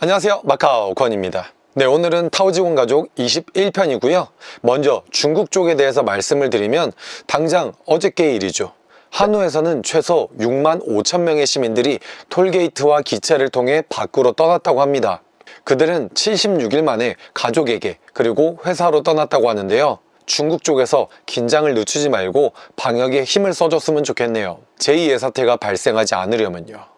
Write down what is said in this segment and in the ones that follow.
안녕하세요. 마카오 권입니다. 네 오늘은 타오지곤 가족 21편이고요. 먼저 중국 쪽에 대해서 말씀을 드리면 당장 어저께 일이죠. 한우에서는 최소 6만 5천 명의 시민들이 톨게이트와 기차를 통해 밖으로 떠났다고 합니다. 그들은 76일 만에 가족에게 그리고 회사로 떠났다고 하는데요. 중국 쪽에서 긴장을 늦추지 말고 방역에 힘을 써줬으면 좋겠네요. 제2의 사태가 발생하지 않으려면요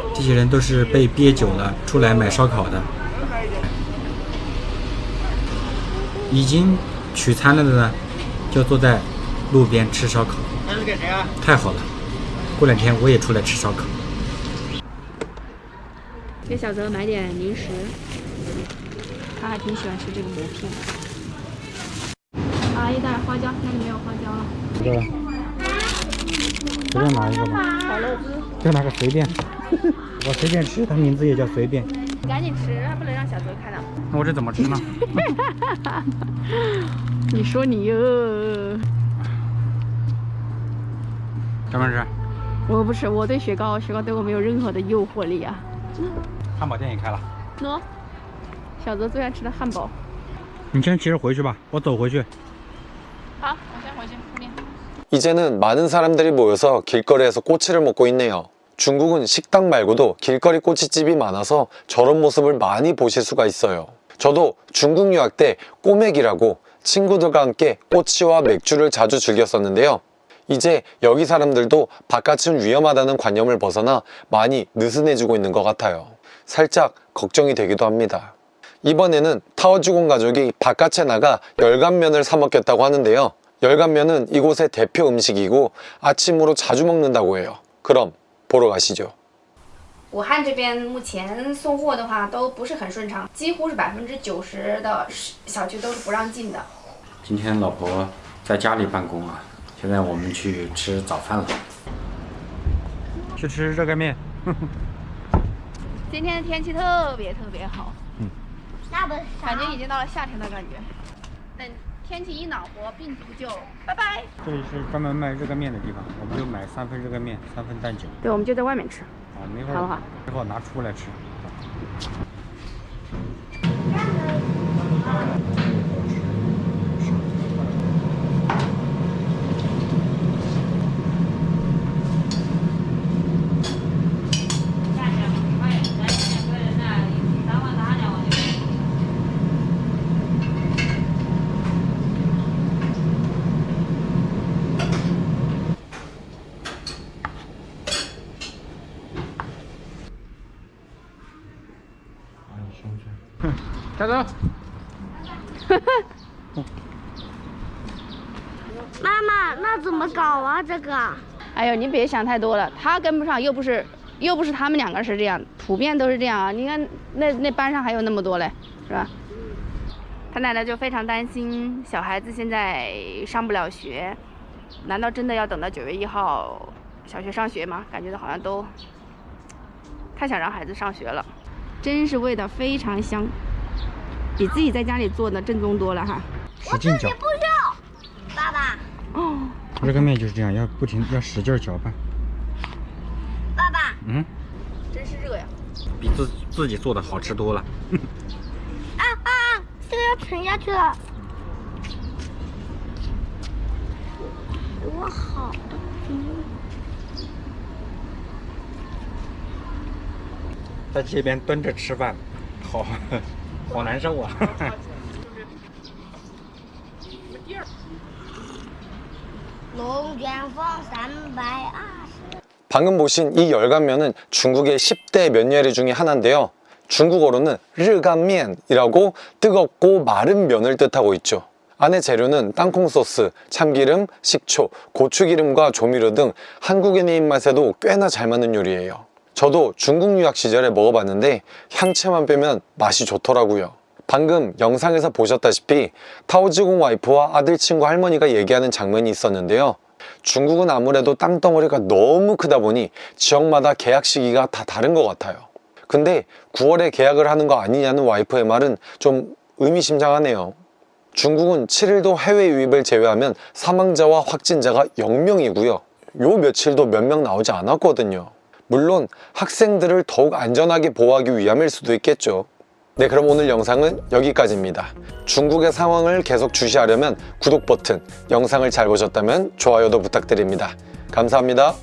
这些人都是被憋久了出来买烧烤的，已经取餐了的呢，就坐在路边吃烧烤。这是给谁啊？太好了，过两天我也出来吃烧烤。给小泽买点零食，他还挺喜欢吃这个馍片的。啊，一袋花椒，那里没有花椒了。这个，随便拿一个吧。烤肉丝，就拿个随便，我随便吃，它名字也叫随便。赶紧吃，不能让小泽看到。那我这怎么吃呢？你说你哟，什么吃？我不吃，我对雪糕，雪糕对我没有任何的诱惑力啊。汉堡店也开了。喏，小泽最爱吃的汉堡。你先骑着回去吧，我走回去。好，我先回去铺面。 이제는 많은 사람들이 모여서 길거리에서 꼬치를 먹고 있네요 중국은 식당 말고도 길거리 꼬치집이 많아서 저런 모습을 많이 보실 수가 있어요. 저도 중국 유학 때 꼬맥이라고 친구들과 함께 꼬치와 맥주를 자주 즐겼었는데요. 이제 여기 사람들도 바깥은 위험하다는 관념을 벗어나 많이 느슨해지고 있는 것 같아요. 살짝 걱정이 되기도 합니다. 이번에는 타워주공 가족이 바깥에 나가 열간면을 사 먹겠다고 하는데요. 열간면은 이곳의 대표 음식이고 아침으로 자주 먹는다고 해요. 그럼 보러 가시죠 武汉这边目前送货的话都不是很顺畅，几乎是百分之九十的小区都是不让进的。今天老婆在家里办公啊，现在我们去吃早饭了。去吃热干面。今天的天气特别特别好，那不感觉已经到了夏天的感觉。等 天气一暖和，病毒就拜拜。这里是专门卖热干面的地方，我们就买三份热干面，三份蛋饺。对，我们就在外面吃。啊，没会好不好儿一会儿拿出来吃。加走。妈妈，那怎么搞啊？这个？哎呦，你别想太多了，他跟不上，又不是又不是他们两个是这样，普遍都是这样啊。你看那那班上还有那么多嘞，是吧？他奶奶就非常担心小孩子现在上不了学，难道真的要等到九月一号小学上学吗？感觉好像都太想让孩子上学了，真是味道非常香，比自己在家里做的正宗多了哈。使劲搅。不要。爸爸，哦，热干面就是这样，要不停要使劲搅拌。爸爸，嗯，真是热呀！比自自己做的好吃多了。啊啊！这个要沉下去了。我好的，在这边蹲着吃饭，好 好难受啊。 龙卷风三百二十。 방금 보신 이 열간면은 중국의 10대 면 요리 중에 하나인데요 중국어로는 르간면이라고 뜨겁고 마른 면을 뜻하고 있죠 안에 재료는 땅콩 소스, 참기름, 식초, 고추기름과 조미료 등 한국인의 입맛에도 꽤나 잘 맞는 요리예요 저도 중국 유학 시절에 먹어봤는데 향채만 빼면 맛이 좋더라고요. 방금 영상에서 보셨다시피 타오지공 와이프와 아들 친구 할머니가 얘기하는 장면이 있었는데요. 중국은 아무래도 땅덩어리가 너무 크다 보니 지역마다 계약 시기가 다 다른 것 같아요. 근데 9월에 계약을 하는 거 아니냐는 와이프의 말은 좀 의미심장하네요. 중국은 7일도 해외 유입을 제외하면 사망자와 확진자가 0명이고요. 요 며칠도 몇 명 나오지 않았거든요. 물론 학생들을 더욱 안전하게 보호하기 위함일 수도 있겠죠. 네, 그럼 오늘 영상은 여기까지입니다. 중국의 상황을 계속 주시하려면 구독 버튼, 영상을 잘 보셨다면 좋아요도 부탁드립니다. 감사합니다.